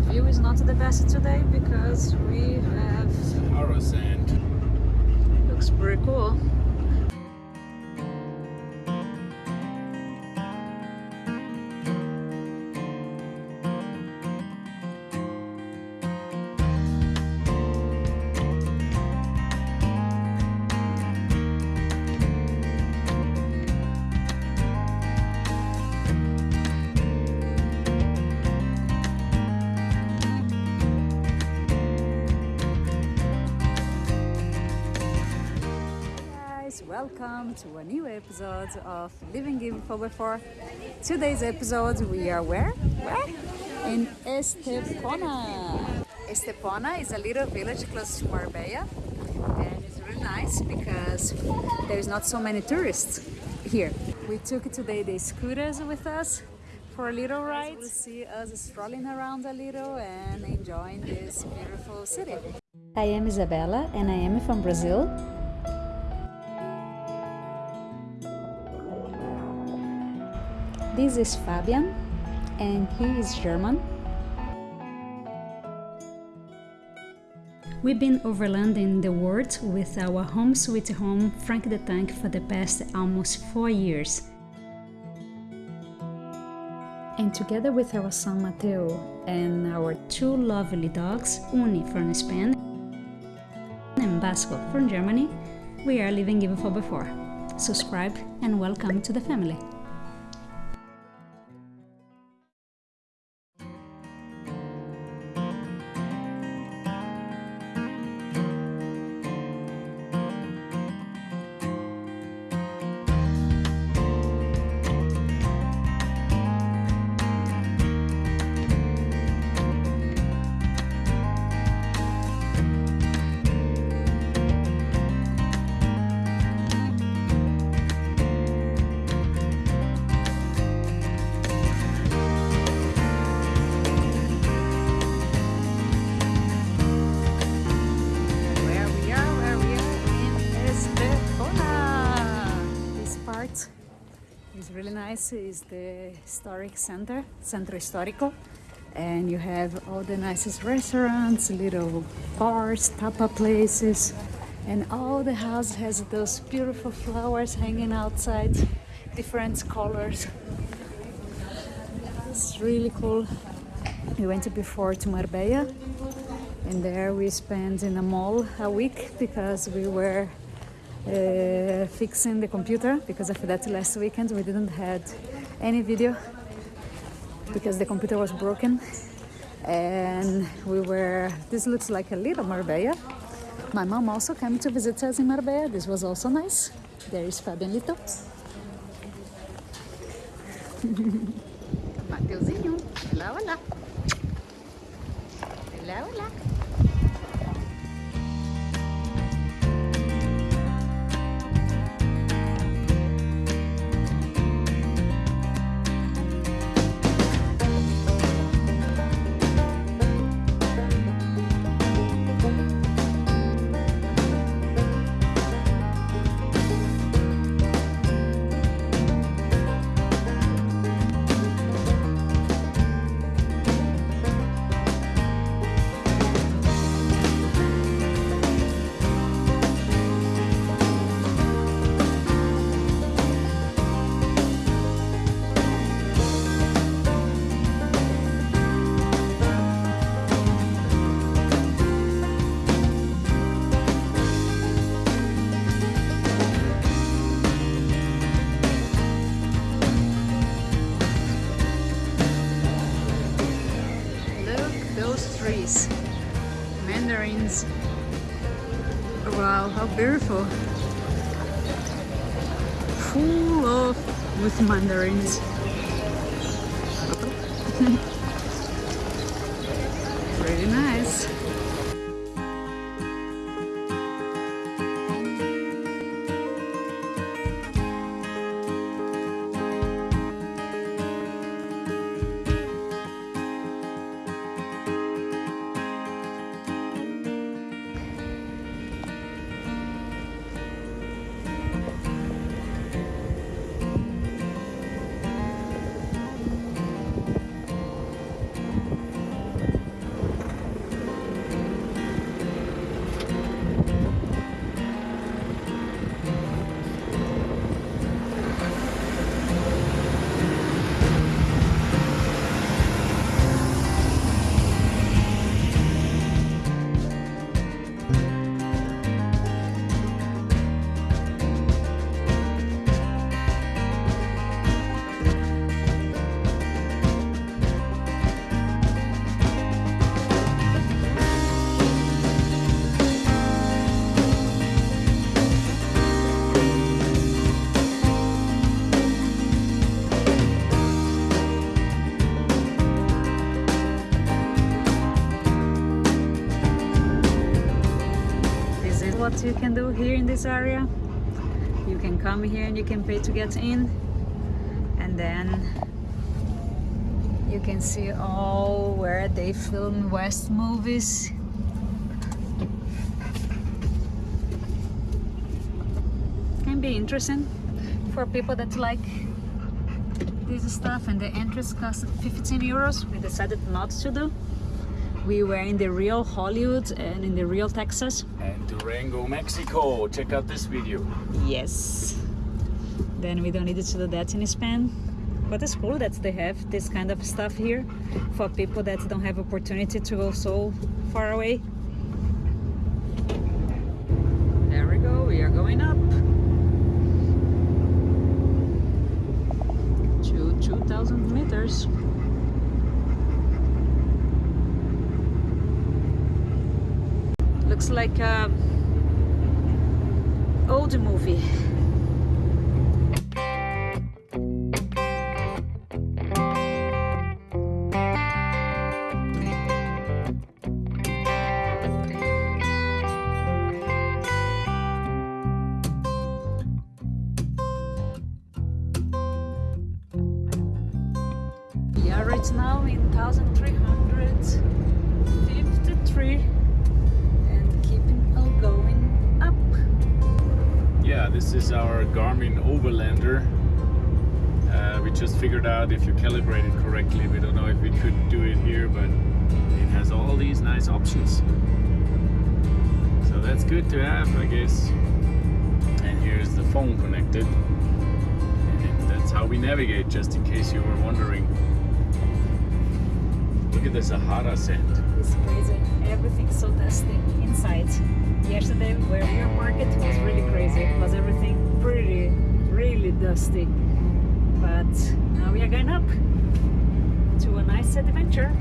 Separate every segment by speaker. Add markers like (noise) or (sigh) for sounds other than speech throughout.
Speaker 1: the view is not the best today because we have
Speaker 2: Sahara sand.
Speaker 1: looks pretty cool. Welcome to a new episode of Living in Before. Today's episode we are where? Where? In Estepona. Estepona is a little village close to Marbella and it's really nice because there's not so many tourists here. We took today the scooters with us for a little ride. We'll see us strolling around a little and enjoying this beautiful city. I am Isabella and I am from Brazil This is Fabian and he is German. We've been overlanding the world with our home sweet home Frank the Tank for the past almost four years. And together with our son Mateo and our two lovely dogs, Uni from Spain and Basco from Germany, we are living even for before. Subscribe and welcome to the family. Really nice. is the historic center, Centro Histórico. And you have all the nicest restaurants, little bars, tapa places. And all the house has those beautiful flowers hanging outside, different colors. It's really cool. We went before to Marbella and there we spent in a mall a week because we were uh, fixing the computer because after that last weekend we didn't had any video because the computer was broken. And we were this looks like a little Marbella. My mom also came to visit us in Marbella. This was also nice. There is Fabianito. Mateuzinho olá olá olá olá trees. Mandarins. Oh, wow, how beautiful. Full of with mandarins. (laughs) what you can do here in this area. You can come here and you can pay to get in. And then you can see all where they film West movies. Can be interesting for people that like this stuff and the entrance cost 15 euros. We decided not to do we were in the real Hollywood and in the real Texas.
Speaker 2: And Durango Mexico. Check out this video.
Speaker 1: Yes. Then we don't need to do that in Spain. But it's cool that they have this kind of stuff here for people that don't have opportunity to go so far away. There we go. We are going up. To 2000 meters looks like a old movie
Speaker 2: this is our Garmin Overlander. Uh, we just figured out if you calibrate it correctly. We don't know if we could do it here, but it has all these nice options. So that's good to have, I guess. And here's the phone connected. And that's how we navigate, just in case you were wondering. Look at the Sahara sand.
Speaker 1: It's crazy. Everything's so dusty inside. Yesterday where we were market was really crazy. It was everything pretty, really dusty. But now we are going up to a nice adventure.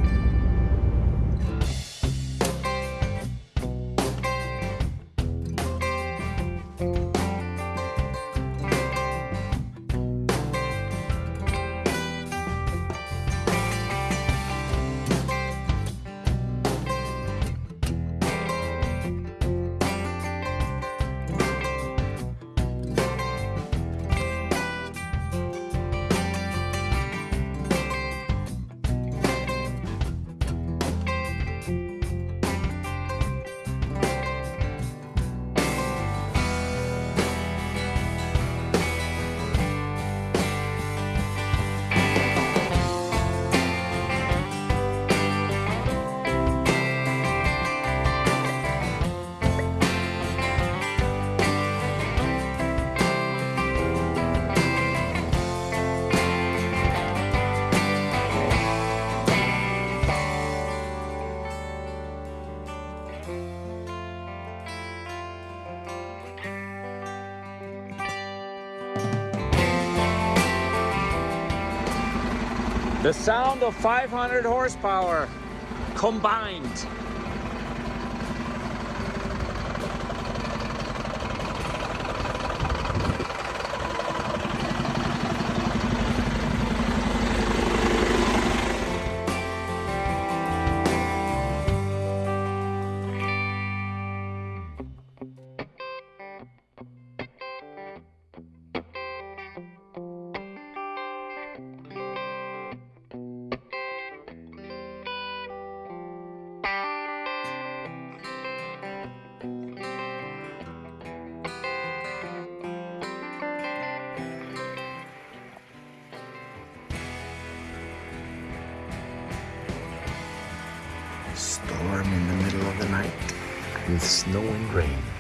Speaker 2: The sound of 500 horsepower combined.
Speaker 3: With snow and rain.